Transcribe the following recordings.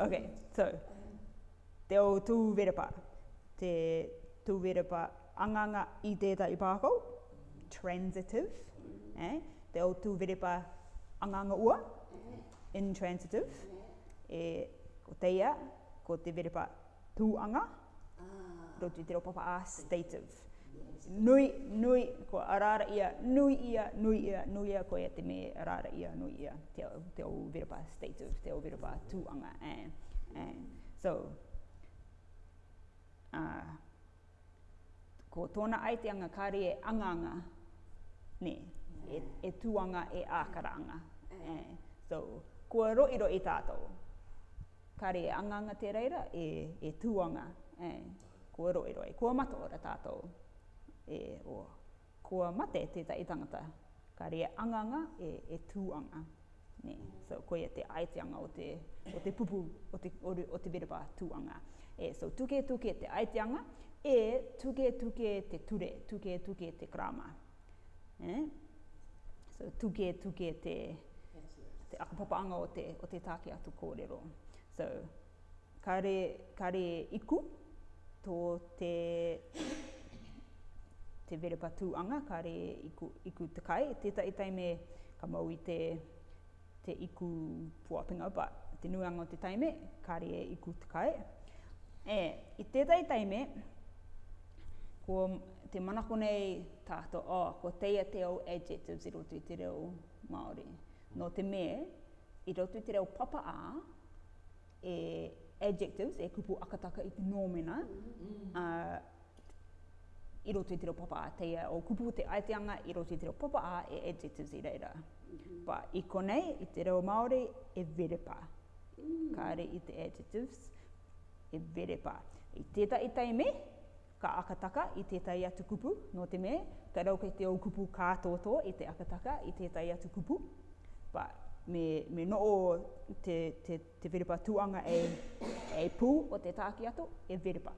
Okay, so, te o tū verapa. Te tū verapa anganga i tētai pākau, transitive. Eh? Te o tū verapa anganga ua, intransitive. E, ko teia, ko te verapa tūanga, ah. roti te ropapa a stative nui, nui, ko arara ia, nui ia, nui ia, nui ia, ko ia te me arara ia, nui ia, te au, te au virapa state of, te au virapa tūanga, eh, eh, so, uh, ko tōna ai te anga kāri e anganga, ne, e, e tūanga e eh, so, kua roiro i e tātou, kāri e anganga te reira, e, e tūanga, eh, ko roiro e, ko mato ora tātou, e o kua mate te i tangata. Ka rea anganga e, e tūanga. Ne. So ko e te aiteanga o te, o te pupu, o te, o, o te berapa tūanga. E, so tuke tuke te aiteanga e tuke tuke te ture, tuke tuke te krama. E? So tuke tuke te, te akapapaanga o te, o te tāke atu kōrero. So kare, kare iku tō te te verepa patu anga re iku, iku te kai, te ta itai me ka mau i te, te iku puapinga, but te nuanga o te taime, ka re iku te kai. E, i te ta itai me, ko te manako nei tātou, o oh, ko teia te au adjectives i roto i te reo Māori. No te me, i roto te te o papa a, e adjectives, e kupu akataka i te nōmena, mm -hmm i roto i te reo papa a teia o kupu te aeteanga i roto i te reo papa a e adjectives i reira. Mm -hmm. i konei, i te reo Māori, e verepa. Mm -hmm. Ka re i te adjectives, e vere verepa. I tētai tai me, ka akataka i i atu kupu, no te me, ka rau kei te o kupu kā tōtō i te akataka i i atu kupu. Ba, me, me no o te, te, te verepa tuanga e, e pū o te tāki atu, e verepa.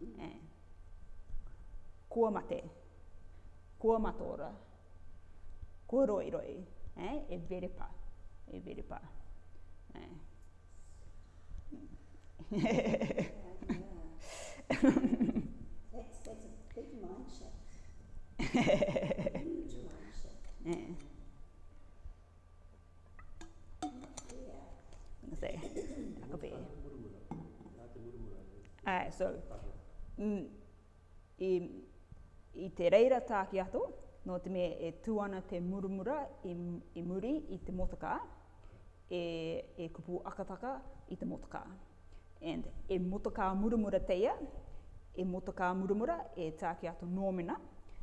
Mm eh. Kuomate, kuomatora, kuroiroi, eh, eh. ah, é hum, e veripa, e veripa. Né? that's, that's a big mind shift. Huge mind shift. Yeah. Say, Jacobi. Ah, so, mm, um, i te reira tāki ato, no te me e tū te murumura i, i muri i te motaka, e, e kupu akataka i te motaka. And e motaka murumura teia, e motaka murumura e tāki ato nōmena,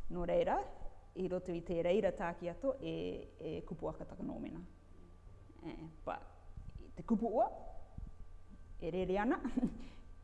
no reira, i roto i te reira tāki ato e, e kupu akataka nōmena. Eh, but te kupu ua, e rere ana,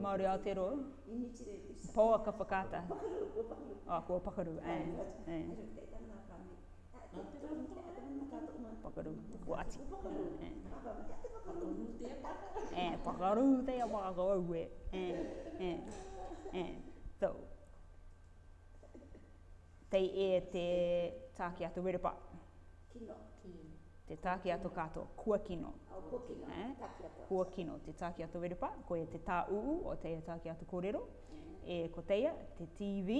Māori Aotearoa. Poa ka whakata. O, oh, ah, kua pakaru, ae, eh, ae. Eh. Ae. Pakaru, kua ati. Ae, eh, pakaru, te a pakaru, ae, ae, ae, ae. So, tei e te tāki atu wera pa. Kino te tāke ato kato, kua kino. kua kino, eh? kua kino. Te tāke ato verepa, ko e te tā uu o te tāke ato kōrero. Mm-hmm. E ko teia, te TV,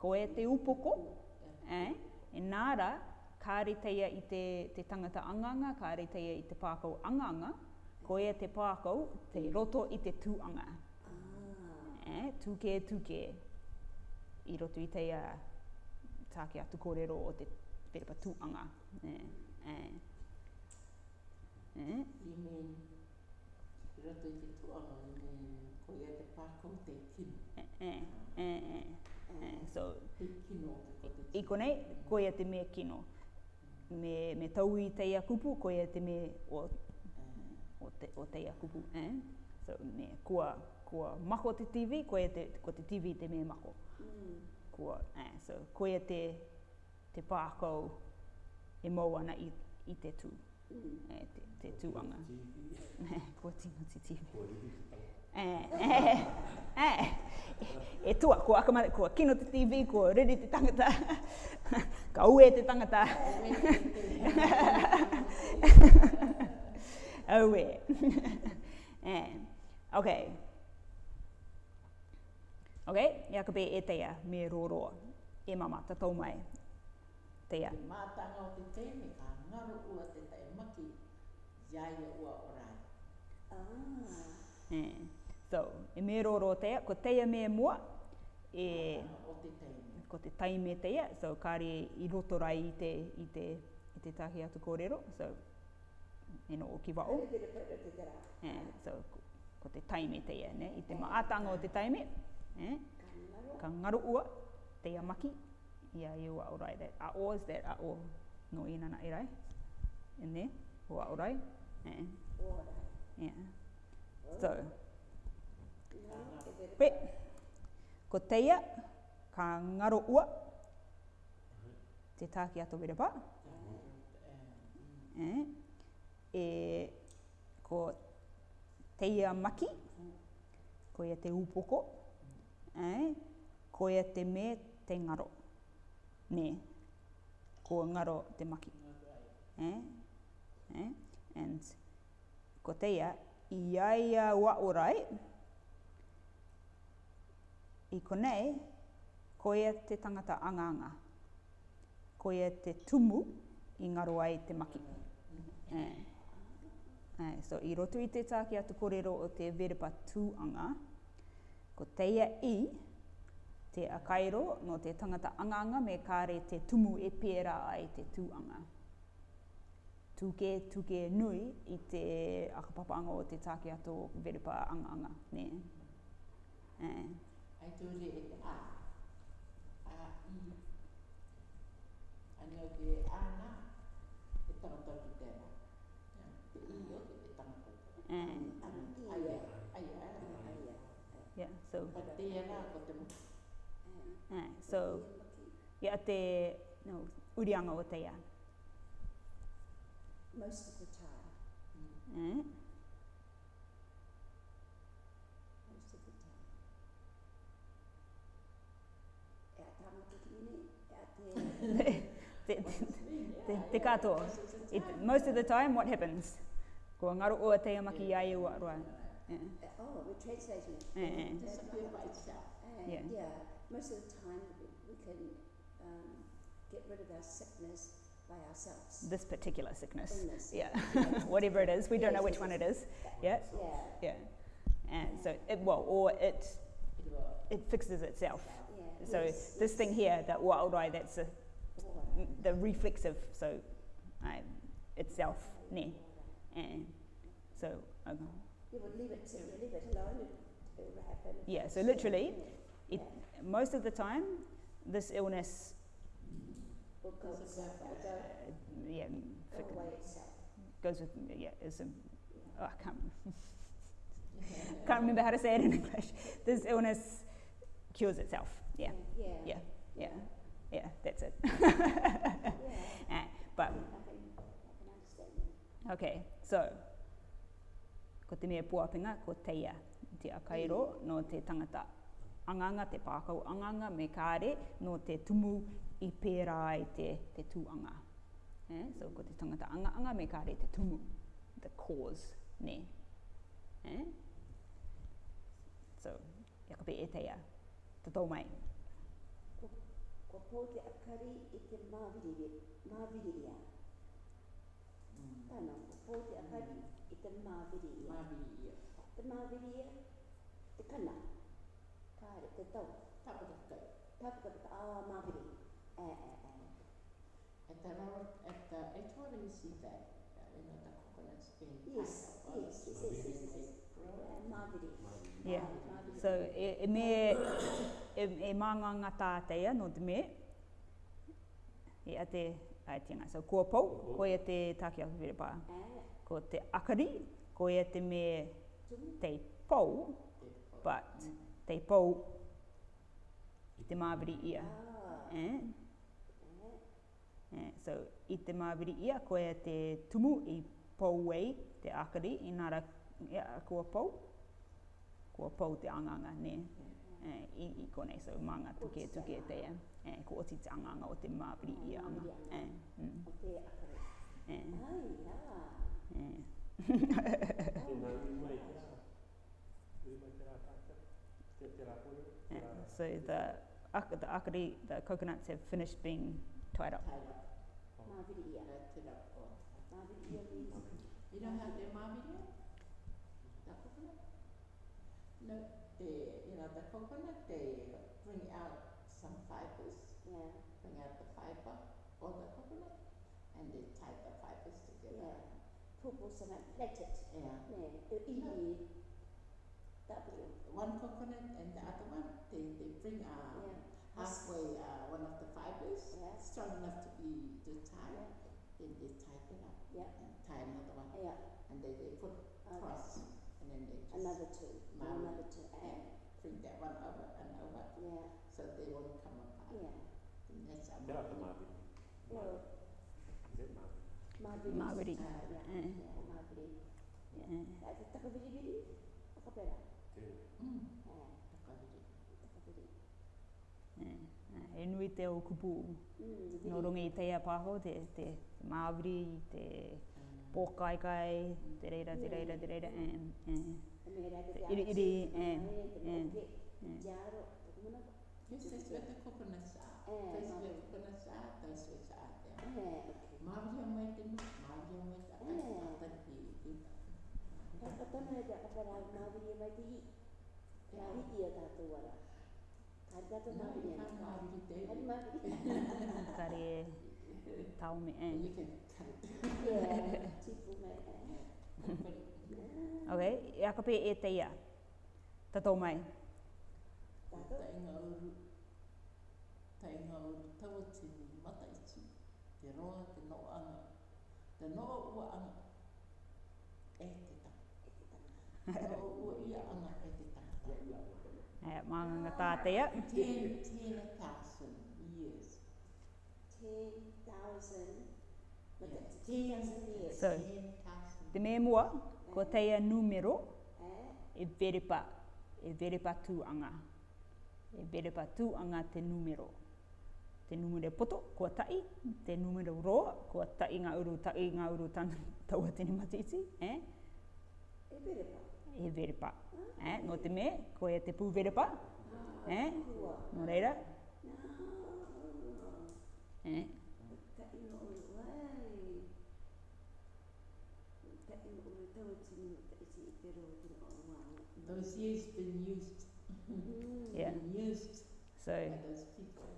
ko e te upoko. Eh? E nāra, kāre teia i te, te tangata anganga, kāre teia i te pākau anganga, ko e te pākau, te roto i te tūanga. Ah. Eh? Tūke, tūke, i roto i teia tāke ato kōrero o te verepa tūanga. Eh? I konei, ko ia te mea kino. Me, me tau i teia kupu, ko ia te mea o, eh. o, te, o teia kupu. Eh? So, me, kua, kua mako te TV, ko ia te, ko te TV te mea mako. Mm. Kua, eh, so, ko ia te, te pākau, e mau ana i, i te tū. Mm. E, te, te tūanga. Ko tino ti ti. E, e, e, e, tua, ko akamare, ko kino te TV, ko riri te tangata, ka ue te tangata. Aue. e, ok. Ok, ia ka be e teia, me roroa, e mama, tatou mai, tea. Te te tēne, a ngaro te tae maki, iai e Ah. E, so, e me roro o ko tea me mua, e... ko te tai me te taime tea, so kāre i rotorai i te, i te, i te tahi atu kōrero, so e no o ki wao. Yeah, e, so, ko te taime te ia, ne? I te e, maatanga o te tai me, Eh? Ka ngaro ua, te maki ia i o aorai. That a o is that a o no i nana i rai. I ne, o aorai. E. Yeah. yeah. So. Pe. Ko teia, ka ngaro ua. Te tāki ato wirepa. E. Eh. E. Ko teia maki. Ko ia te upoko. E. Ko ia te me te ngaro. E me ko ngaro te maki. Eh? Eh? And ko te ia, iaia wa orai, i konei, ko ia te tangata anganga. Ko ia te tumu i ngaro ai te maki. Eh? Eh, so i roto i te tāki atu kōrero o te verpa tūanga, ko te i, te akairo no te tangata anganga me kāre te tumu e pērā ai te tūanga. Tūke, tūke nui i te akapapanga o te tāke ato verepa anganga, ne? Ai eh. tūre e te a. A i. Anio ki e ana, e tangata te ma. Te i o te tangata. Ai ai. Ai ai. Ai ai. Yeah, so. Pa te ana, Yeah. So, ia yeah, te no, urianga o te ia. Most of the time. Eh? Mm. Yeah. te, te, te, te katoa. It, most of the time, what happens? Ko ngaro ua te amaki yeah. iai ua roa. Yeah. Eh, oh, we're translating it. Eh, yeah. Yeah. Yeah. Yeah. most of the time we can um, get rid of our sickness by ourselves. This particular sickness. Illness. Yeah. yeah. Whatever it is, we don't know which one it is. Yeah. Yeah. Yeah. And yeah. so, it, well, or it it fixes itself. So yes. this thing here, that wild eye, that's a, the reflexive. So I, um, itself, ne, and so. Okay. You would leave it to leave it alone. It happen. Yeah. So literally, it most of the time, this illness. Because uh, uh, yeah, of itself. Goes with, yeah, is a. Yeah. Oh, I can't, can't remember how to say it in English. This illness cures itself. Yeah. Yeah. Yeah. Yeah. yeah. yeah. Yeah, that's it. yeah. Nah, ah, but, okay, so, ko te mea puapinga, ko teia, te akairo, no te tangata. Yeah anganga, te pākau anganga, me kāre, no te tumu i pērā i te, te tūanga. Eh? So, ko te tangata anga anga, me kāre te tumu, the cause, ne. Eh? So, yakape e teia, te tō mai. Ko, ko pō te akari i te māviriria. Tāna, ko pō te akari i te māviriria. Māviriria. Te māviriria, te kanaka kāre, te tau. Tāpu te kai. Tāpu te kai, ah, māwiri. E, e, e. At the moment, at the, at the moment, you see that, uh, you know, the coconuts being yes, yes, yes, yes, yes, yes, yes, yes. Yeah. yeah. So e, e me e, e manga ngā tātea, no te me, e a te aetinga. So kua pou, ko e te takia whiripā. Ko te akari, ko e te me te pou, but mm te pou i te māwiri ia. Ah. Eh? Yeah. Eh, so, i te māwiri ia, koe te tumu i pou wei, te akari, i nara ia, kua pou. Kua pou te anganga, ne? Yeah. Eh, i, I konei, so, manga tuke tuke te ia. Eh, ko oti te anganga o te māwiri ia. Yeah. Anga. Yeah. Eh, mm. O te akari. Eh. Ai, ah, yeah. eh. ia. Yeah, so the, the akari, the coconuts have finished being tied up. Oh. Oh. You know how they're maviria? The coconut? No, they, you know, the coconut, they bring out some fibers. Yeah. Bring out the fiber or the coconut, and they tie the fibers together. Yeah. Purple cement, let it. Yeah. yeah that one coconut and the other one, they, they bring uh, yeah. halfway uh, one of the fibers, yeah. strong enough to be to tie, yeah. then they it up yeah. and tie another one. Yeah. And they, they put okay. cross and then they just another two, another two, and bring that one over and over. Yeah. So they won't come apart. Yeah. And that's our Get out the Mavi. No. Is it Mavi? Mavi. Mavi. Uh, yeah. Yeah. Mavi. Yeah. Yeah. Yeah. Yeah. Yeah. Yeah. Yeah. Yeah. Yeah. Yeah. e nui te o kupu mm. no rongi i teia pāho, te, te, te māwiri, te mm. te reira, te reira, te reira, e, e, e, e, e, e, e, e, e, e, Yes, that's what the coconut sa. te mu. Mavia mai te mu. Mavia mai te mu. Mavia mai te mu. Mavia mai te mu. Tari e tau me e. Ok, e akape e te ia. Ta tau mai. Ta inga uru. Ta inga uru tau te mata iti. Te roa, te noa ana. Te noa ua ana. E te tau. Te noa ua ia ana e te tau. Hei, eh, maanganga tātea. 10,000 years. 10,000 Yes. So, te mea mua, ko teia numero, e verepa, e verepa tūanga. E verepa anga te numero. Te numero poto, kua tai, te numero ro, kua tai ngā uru, tai ngā uru tāua tini matiti. Eh? E verepa e verpa. Eh? No te me, ko e te pu verpa. Eh? No reira. Eh? Those years been used. yeah. Been used. So. By those people.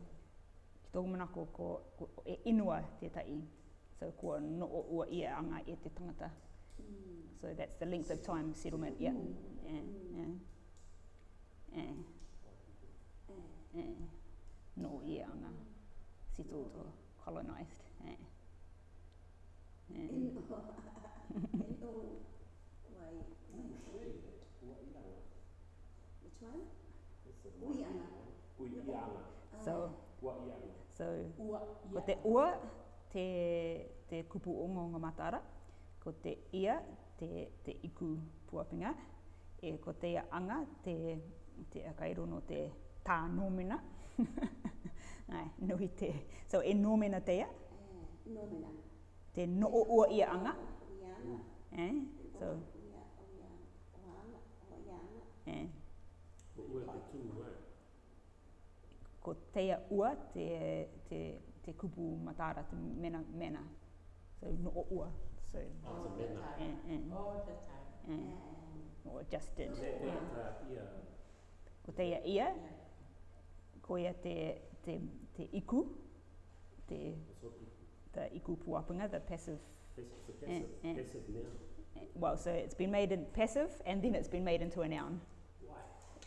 Tōku mana ko, ko, e inua te tai. So ko no o ua ia anga e te tangata. So that's the length of time settlement. Yeah. Yeah. Yeah. Yeah. yeah. yeah. No, yeah, I'm settled or colonized. Yeah. Ah. so so so, what te ua te te kupu o ngā matara ko te ia, te, te iku puapinga, e ko te ia anga, te, te akairono te tā nōmena. Ai, nui te, so e nōmena te ia? Eh, nōmena. Te no o ua ia anga? Ia anga. Eh? So, eh. ko teia ua te, te, te kupu matara, te mena, mena. So, no o ua. So, oh, the mm, mm. All the time. Mm. Or just did. Ko te ia ia, ko ia te, te, te iku, te the iku puapunga, the passive. passive, mm, mm, passive noun. Mm, well, so it's been made in passive and then it's been made into a noun. Why?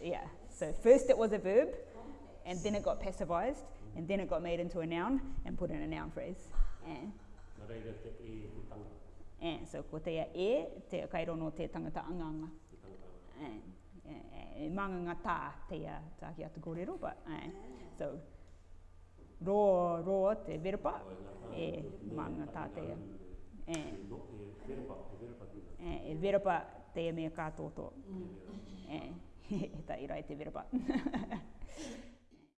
Yeah, so first it was a verb and then it got passivized and then it got made into a noun and put in a noun phrase. Mm. E, so ko te ia e, te kairo no te tangata anganga. E, eh, e, eh, e manga ngā tā te a tāki atu kōrero, but, e, so, ro ro te verapa, e, manga tā te a. E, e, e, verapa te a mea kātoto. E, e, e, e, e, e, e, e, e, e, e, e, e, e, e, e,